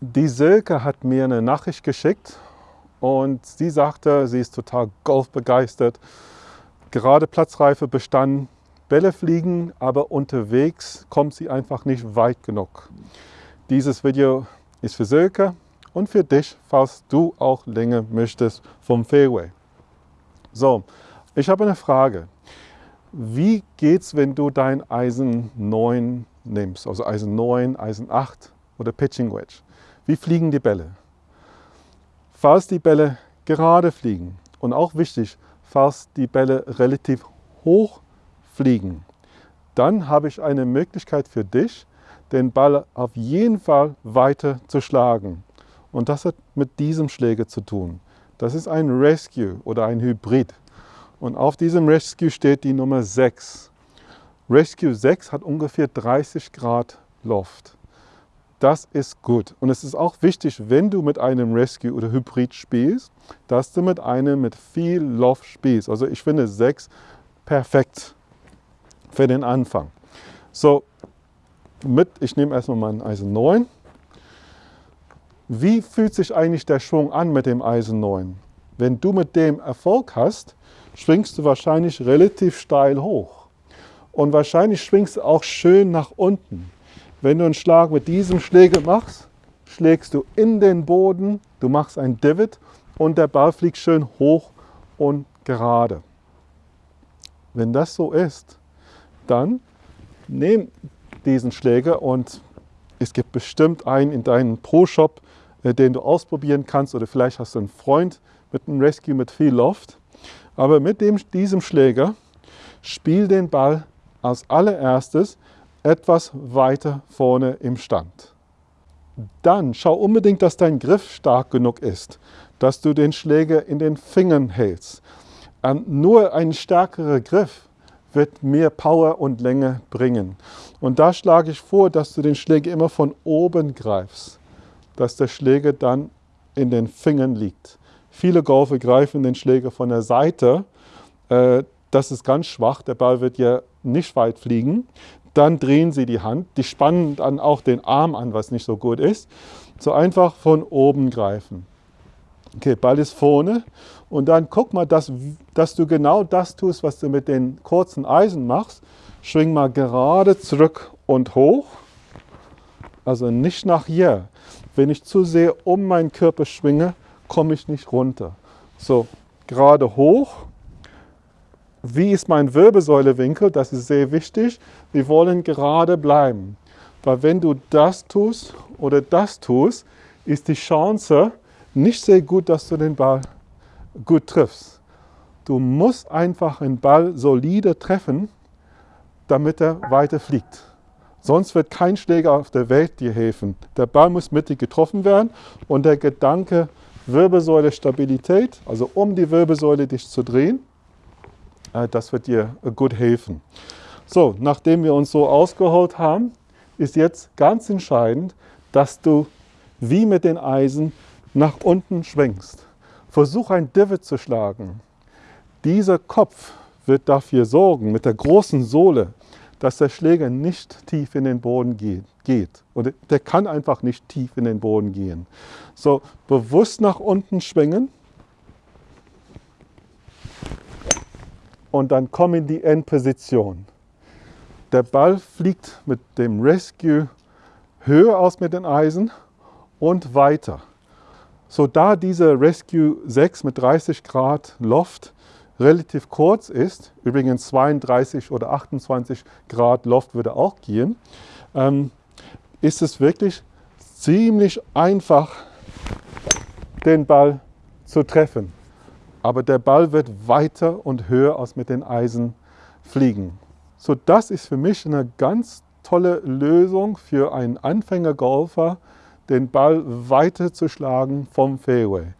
Die Silke hat mir eine Nachricht geschickt und sie sagte, sie ist total golfbegeistert, gerade Platzreife bestanden, Bälle fliegen, aber unterwegs kommt sie einfach nicht weit genug. Dieses Video ist für Silke und für dich, falls du auch länger möchtest vom Fairway. So, ich habe eine Frage. Wie geht's, wenn du dein Eisen 9 nimmst, also Eisen 9, Eisen 8 oder Pitching Wedge? Wie fliegen die Bälle? Falls die Bälle gerade fliegen und auch wichtig, falls die Bälle relativ hoch fliegen, dann habe ich eine Möglichkeit für dich, den Ball auf jeden Fall weiter zu schlagen. Und das hat mit diesem Schläger zu tun. Das ist ein Rescue oder ein Hybrid. Und auf diesem Rescue steht die Nummer 6. Rescue 6 hat ungefähr 30 Grad Loft. Das ist gut. Und es ist auch wichtig, wenn du mit einem Rescue oder Hybrid spielst, dass du mit einem mit viel Loft spielst. Also ich finde 6 perfekt für den Anfang. So, mit, ich nehme erstmal meinen Eisen 9. Wie fühlt sich eigentlich der Schwung an mit dem Eisen 9? Wenn du mit dem Erfolg hast, schwingst du wahrscheinlich relativ steil hoch. Und wahrscheinlich schwingst du auch schön nach unten. Wenn du einen Schlag mit diesem Schläger machst, schlägst du in den Boden, du machst ein Divot und der Ball fliegt schön hoch und gerade. Wenn das so ist, dann nimm diesen Schläger und es gibt bestimmt einen in deinem Pro-Shop, äh, den du ausprobieren kannst oder vielleicht hast du einen Freund mit einem Rescue mit viel Loft. Aber mit dem, diesem Schläger spiel den Ball als allererstes etwas weiter vorne im Stand. Dann schau unbedingt, dass dein Griff stark genug ist, dass du den Schläger in den Fingern hältst. Nur ein stärkerer Griff wird mehr Power und Länge bringen. Und da schlage ich vor, dass du den Schläger immer von oben greifst, dass der Schläger dann in den Fingern liegt. Viele Golfer greifen den Schläger von der Seite. Das ist ganz schwach, der Ball wird ja nicht weit fliegen. Dann drehen sie die Hand, die spannen dann auch den Arm an, was nicht so gut ist. So einfach von oben greifen. Okay, Ball ist vorne und dann guck mal, dass, dass du genau das tust, was du mit den kurzen Eisen machst. Schwing mal gerade zurück und hoch. Also nicht nach hier. Wenn ich zu sehr um meinen Körper schwinge, komme ich nicht runter. So, gerade hoch wie ist mein Wirbelsäulewinkel? Das ist sehr wichtig. Wir wollen gerade bleiben. Weil wenn du das tust oder das tust, ist die Chance nicht sehr gut, dass du den Ball gut triffst. Du musst einfach einen Ball solide treffen, damit er weiter fliegt. Sonst wird kein Schläger auf der Welt dir helfen. Der Ball muss mittig getroffen werden und der Gedanke Wirbelsäule Stabilität, also um die Wirbelsäule dich zu drehen, das wird dir gut helfen. So, nachdem wir uns so ausgeholt haben, ist jetzt ganz entscheidend, dass du wie mit den Eisen nach unten schwenkst. Versuch ein Divot zu schlagen. Dieser Kopf wird dafür sorgen, mit der großen Sohle, dass der Schläger nicht tief in den Boden geht. Und der kann einfach nicht tief in den Boden gehen. So, bewusst nach unten schwingen und dann komm in die Endposition. Der Ball fliegt mit dem Rescue höher aus mit den Eisen und weiter. So da dieser Rescue 6 mit 30 Grad Loft relativ kurz ist, übrigens 32 oder 28 Grad Loft würde auch gehen, ähm, ist es wirklich ziemlich einfach, den Ball zu treffen aber der Ball wird weiter und höher als mit den Eisen fliegen. So, das ist für mich eine ganz tolle Lösung für einen Anfängergolfer, den Ball weiter zu schlagen vom Fairway.